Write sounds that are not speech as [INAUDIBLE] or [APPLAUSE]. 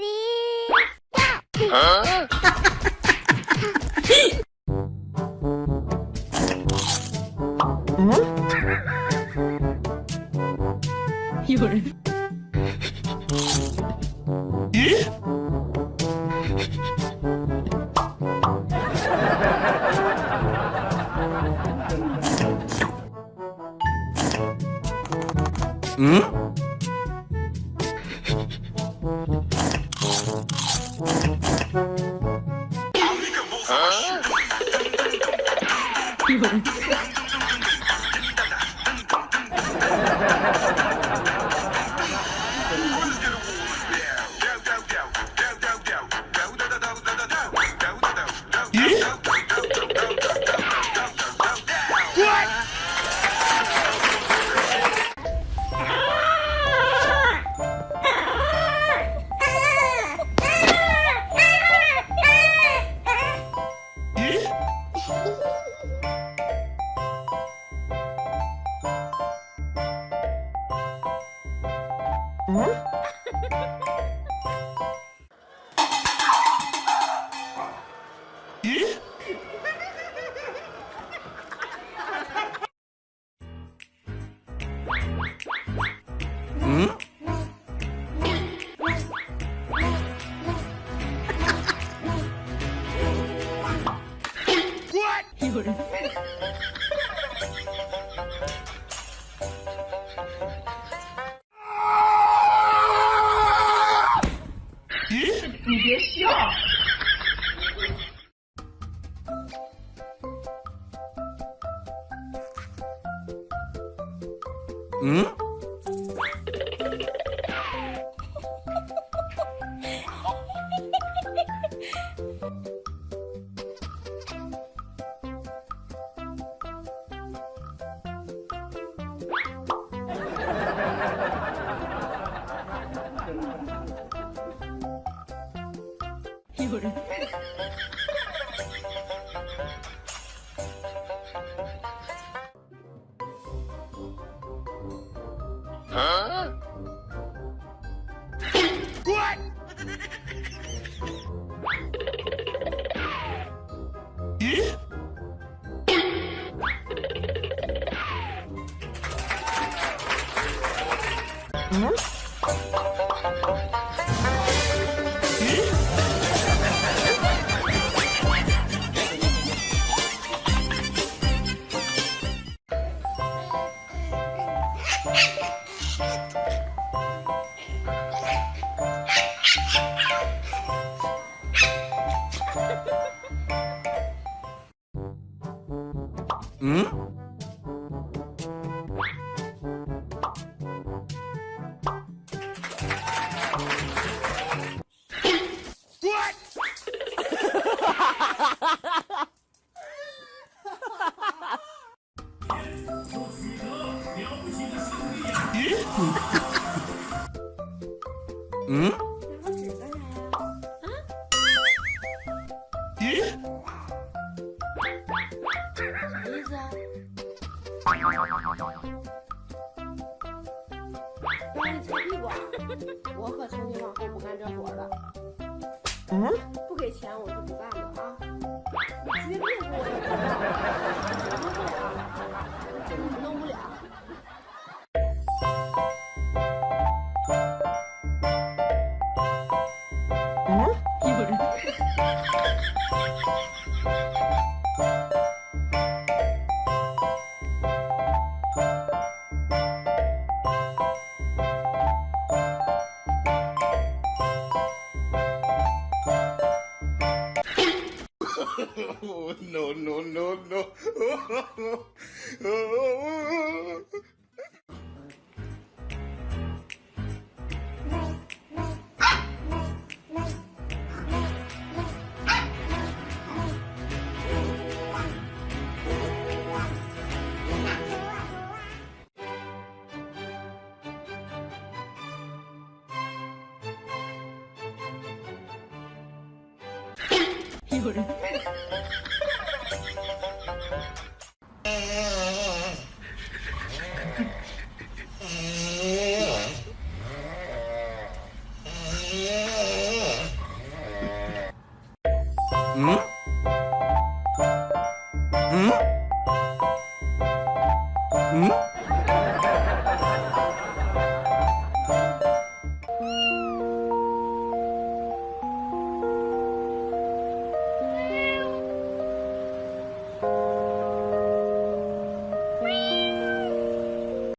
Go! 예? 응? Hã? [LAUGHS] 예? 응? 예? 예? 응? 예? 응? 예? 让你擦屁股？我可从今往后不干这活了。嗯？Oh, [LAUGHS] no, no, no, [LAUGHS] 얼굴 응? 응?